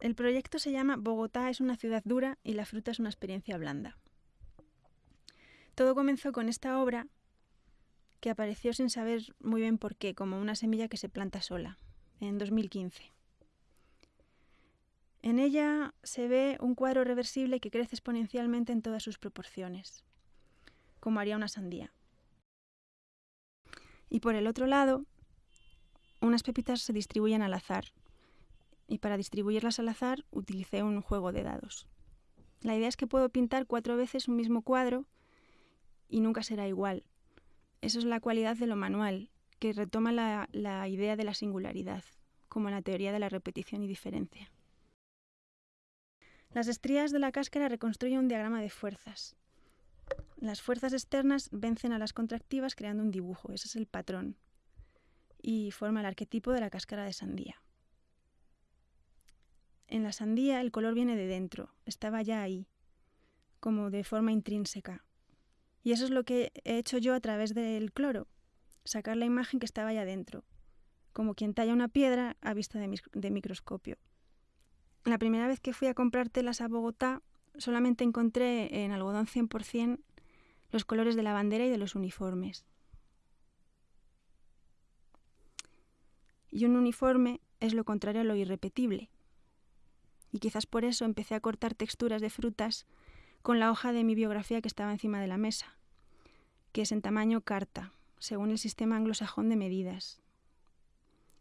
El proyecto se llama Bogotá es una ciudad dura y la fruta es una experiencia blanda. Todo comenzó con esta obra que apareció sin saber muy bien por qué, como una semilla que se planta sola, en 2015. En ella se ve un cuadro reversible que crece exponencialmente en todas sus proporciones, como haría una sandía. Y por el otro lado, unas pepitas se distribuyen al azar, y para distribuirlas al azar utilicé un juego de dados. La idea es que puedo pintar cuatro veces un mismo cuadro y nunca será igual. Eso es la cualidad de lo manual, que retoma la, la idea de la singularidad, como la teoría de la repetición y diferencia. Las estrías de la cáscara reconstruyen un diagrama de fuerzas. Las fuerzas externas vencen a las contractivas creando un dibujo, ese es el patrón, y forma el arquetipo de la cáscara de sandía. En la sandía el color viene de dentro, estaba ya ahí, como de forma intrínseca. Y eso es lo que he hecho yo a través del cloro, sacar la imagen que estaba ya dentro, como quien talla una piedra a vista de, de microscopio. La primera vez que fui a comprar telas a Bogotá, solamente encontré en algodón 100% los colores de la bandera y de los uniformes. Y un uniforme es lo contrario a lo irrepetible y quizás por eso empecé a cortar texturas de frutas con la hoja de mi biografía que estaba encima de la mesa, que es en tamaño carta, según el sistema anglosajón de medidas,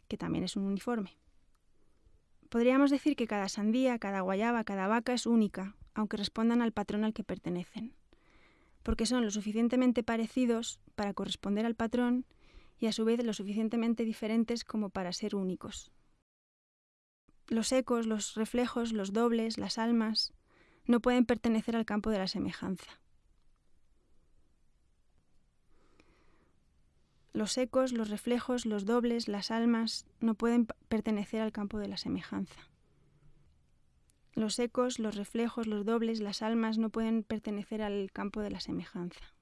que también es un uniforme. Podríamos decir que cada sandía, cada guayaba, cada vaca es única, aunque respondan al patrón al que pertenecen, porque son lo suficientemente parecidos para corresponder al patrón y a su vez lo suficientemente diferentes como para ser únicos. Los ecos, los reflejos, los dobles, las almas, no pueden pertenecer al campo de la semejanza. Los ecos, los reflejos, los dobles, las almas no pueden pertenecer al campo de la semejanza. Los ecos, los reflejos, los dobles, las almas no pueden pertenecer al campo de la semejanza.